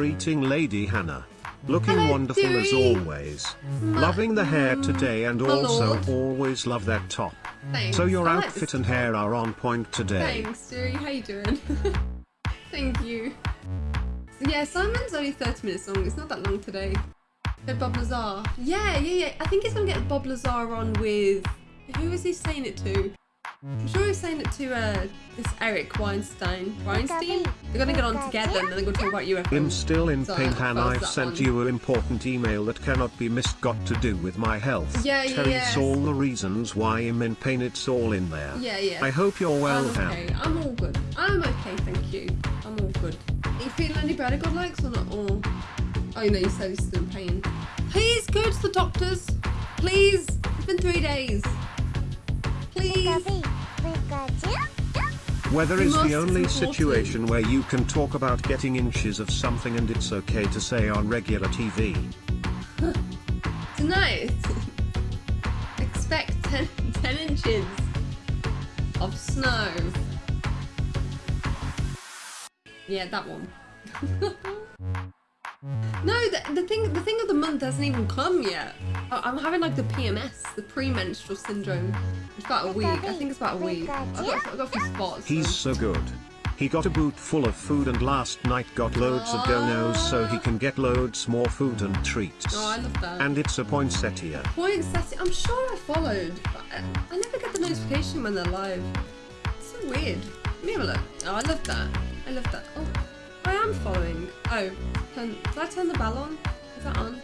Greeting Lady Hannah. Looking Hello, wonderful as Dewey. always. Loving the hair today and also always love that top. Thanks. So your outfit and hair are on point today. Thanks, Siri. How you doing? Thank you. So yeah, Simon's only 30 minutes long. It's not that long today. Said Bob Lazar. Yeah, yeah, yeah. I think he's gonna get Bob Lazar on with. Who is he saying it to? I'm sure he's saying it to uh, this Eric Weinstein. Weinstein? They're gonna get on together and then they're gonna talk about UFOs. I'm still in So, pain and I've sent one. you an important email that cannot be missed got to do with my health. Yeah, yeah, Tells yes. all the reasons why I'm in pain it's all in there. Yeah, yeah. I hope you're well I'm okay. I'm all good. I'm okay, thank you. I'm all good. Are you feeling any better, God likes, or not? Or oh, no, you said he's still in pain. Please go to the doctors. Please. It's been three days. Please. Weather is the only situation where you can talk about getting inches of something and it's okay to say on regular TV. Tonight, expect 10, 10 inches of snow. Yeah, that one. no, the, the thing the thing of the month hasn't even come yet. I, I'm having like the PMS, the premenstrual syndrome. It's about a week. I think it's about a week. I've got, I've got a few spots. He's so- so good. He got a boot full of food and last night got loads of donos so he can get loads more food and treats. Oh, I love that. And it's a poinsettia. Poinsettia. I'm sure I followed, but I, I never get the notification when they're live. It's so weird. Let me have a look. Oh, I love that. I love that. Oh, I am following. Oh, turn, did I turn the bell on? Is that on?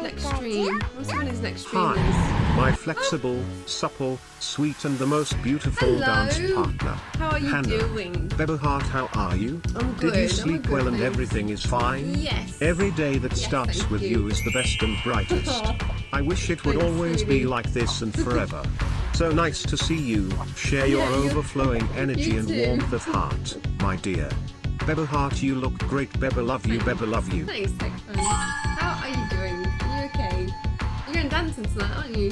Next stream. I want to see when his next stream. Hi, my flexible, supple, sweet and the most beautiful Hello. dance partner. How are you Hannah. doing? Bebba Heart, how are you? I'm good. Did you sleep good, well and everything is fine? Yes. Every day that Yes, starts with you. you is the best and brightest. I wish it would Thanks, always sweetie. be like this and forever. so nice to see you, share your Yeah, you- overflowing energy you and too. warmth of heart, my dear. Bebba Heart, you look great. Bebba love you. Bebba love you. Thanks, dancing tonight, aren't you?